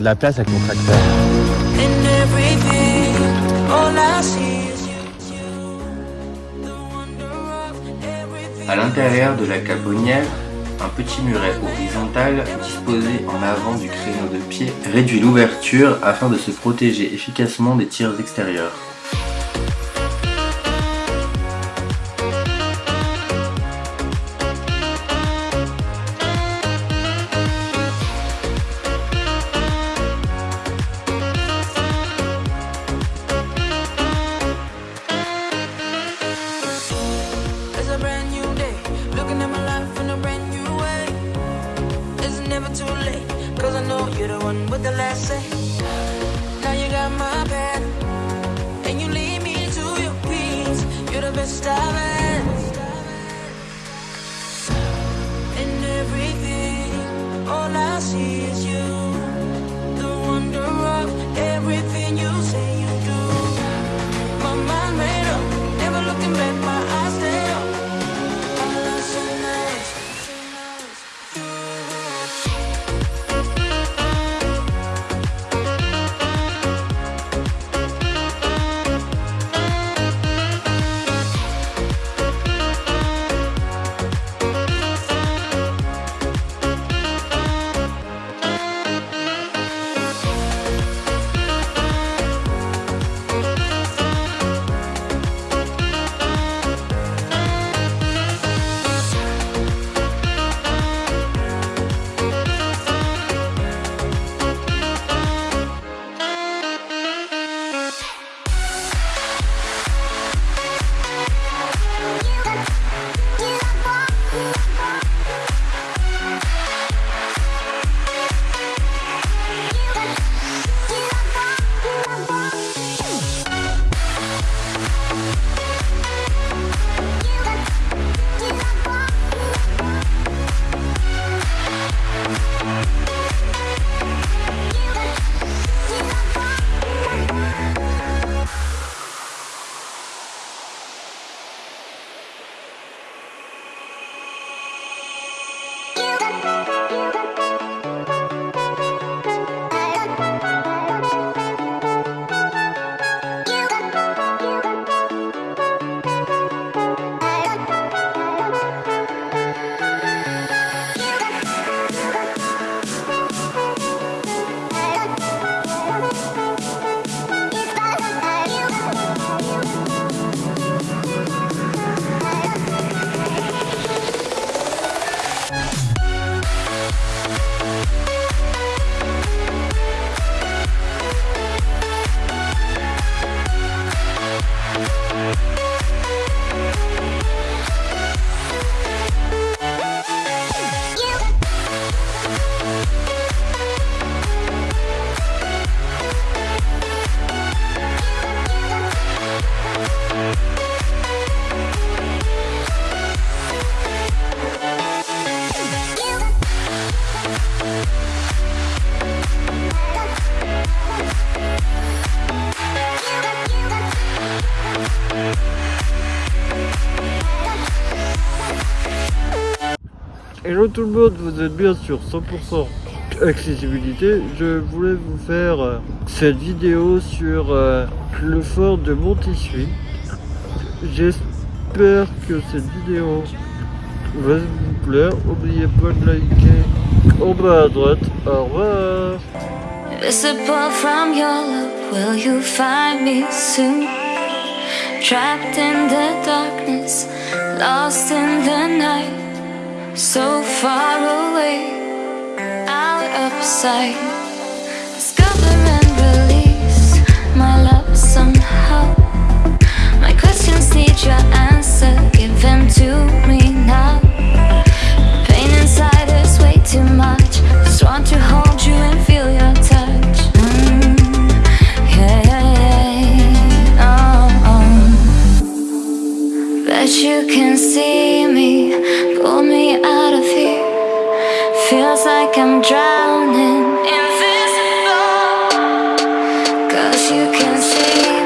prends de la place avec mon tracteur. À l'intérieur de la caponnière, un petit muret horizontal disposé en avant du créneau de pied réduit l'ouverture afin de se protéger efficacement des tirs extérieurs. You're the one with the last say. Now you got my back, and you lead me to your peace. You're the best I've had. And everything, all I see Hello tout le monde, vous êtes bien sur 100% accessibilité. Je voulais vous faire euh, cette vidéo sur euh, le fort de Montissuy. J'espère que cette vidéo va vous plaire. N'oubliez pas de liker en bas à droite. Au revoir. Trapped in the darkness, lost in the night, so far away, out of sight. Discover Feels like I'm drowning. in